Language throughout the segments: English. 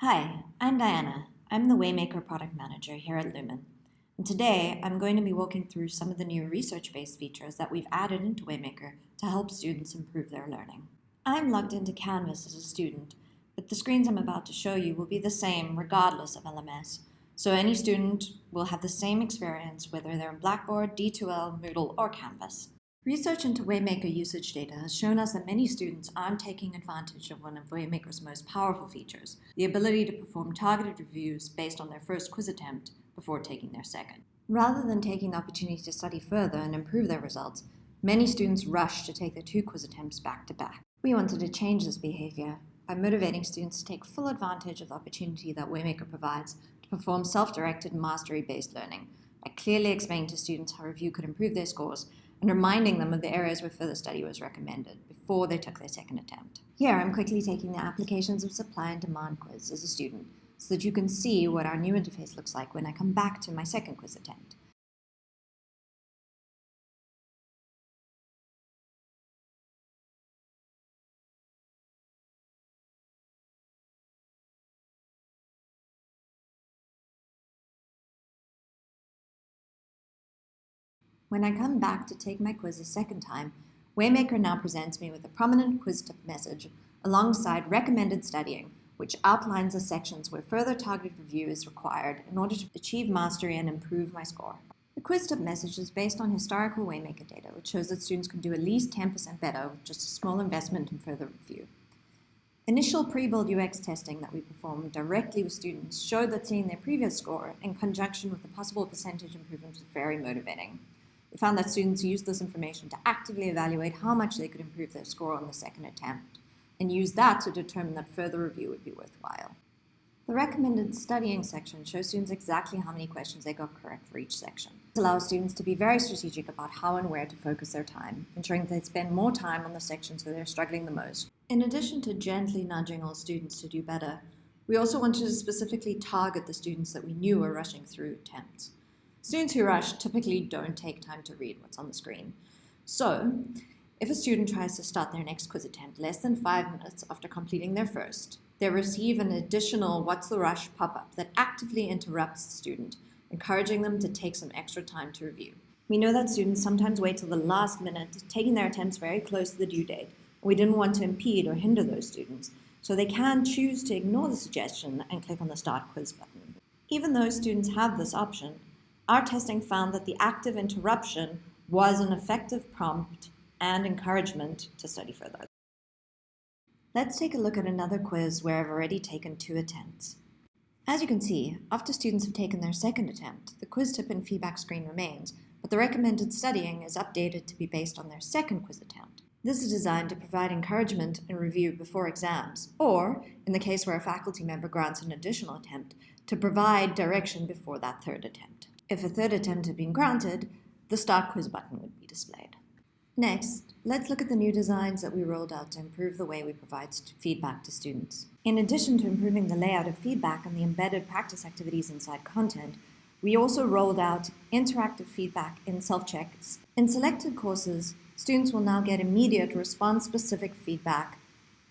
Hi, I'm Diana. I'm the Waymaker Product Manager here at Lumen. And today, I'm going to be walking through some of the new research-based features that we've added into Waymaker to help students improve their learning. I'm logged into Canvas as a student, but the screens I'm about to show you will be the same regardless of LMS. So any student will have the same experience whether they're in Blackboard, D2L, Moodle, or Canvas. Research into Waymaker usage data has shown us that many students aren't taking advantage of one of Waymaker's most powerful features, the ability to perform targeted reviews based on their first quiz attempt before taking their second. Rather than taking the opportunity to study further and improve their results, many students rush to take their two quiz attempts back to back. We wanted to change this behavior by motivating students to take full advantage of the opportunity that Waymaker provides to perform self-directed mastery-based learning by clearly explaining to students how review could improve their scores and reminding them of the areas where further study was recommended before they took their second attempt. Here, I'm quickly taking the applications of supply and demand quiz as a student so that you can see what our new interface looks like when I come back to my second quiz attempt. When I come back to take my quiz a second time, Waymaker now presents me with a prominent quiz tip message alongside recommended studying, which outlines the sections where further targeted review is required in order to achieve mastery and improve my score. The quiz tip message is based on historical Waymaker data, which shows that students can do at least 10% better with just a small investment in further review. Initial pre-build UX testing that we performed directly with students showed that seeing their previous score in conjunction with a possible percentage improvement was very motivating. Found that students used this information to actively evaluate how much they could improve their score on the second attempt, and use that to determine that further review would be worthwhile. The recommended studying section shows students exactly how many questions they got correct for each section. This allows students to be very strategic about how and where to focus their time, ensuring that they spend more time on the sections where they're struggling the most. In addition to gently nudging all students to do better, we also wanted to specifically target the students that we knew were rushing through attempts. Students who rush typically don't take time to read what's on the screen. So, if a student tries to start their next quiz attempt less than five minutes after completing their first, they receive an additional What's the Rush pop-up that actively interrupts the student, encouraging them to take some extra time to review. We know that students sometimes wait till the last minute, taking their attempts very close to the due date. We didn't want to impede or hinder those students, so they can choose to ignore the suggestion and click on the Start Quiz button. Even though students have this option, our testing found that the active interruption was an effective prompt and encouragement to study further. Let's take a look at another quiz where I've already taken two attempts. As you can see, after students have taken their second attempt, the quiz tip and feedback screen remains, but the recommended studying is updated to be based on their second quiz attempt. This is designed to provide encouragement and review before exams, or, in the case where a faculty member grants an additional attempt, to provide direction before that third attempt. If a third attempt had been granted, the Start Quiz button would be displayed. Next, let's look at the new designs that we rolled out to improve the way we provide feedback to students. In addition to improving the layout of feedback and the embedded practice activities inside content, we also rolled out interactive feedback in self-checks. In selected courses, students will now get immediate response-specific feedback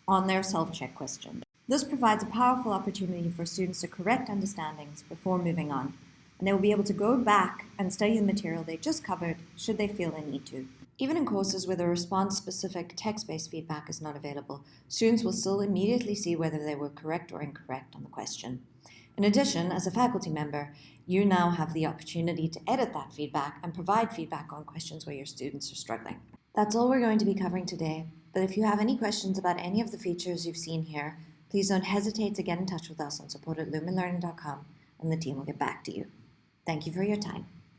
on their self-check question. This provides a powerful opportunity for students to correct understandings before moving on, and they will be able to go back and study the material they just covered should they feel they need to. Even in courses where the response-specific text-based feedback is not available, students will still immediately see whether they were correct or incorrect on the question. In addition, as a faculty member, you now have the opportunity to edit that feedback and provide feedback on questions where your students are struggling. That's all we're going to be covering today, but if you have any questions about any of the features you've seen here, please don't hesitate to get in touch with us on support at lumenlearning.com and the team will get back to you. Thank you for your time.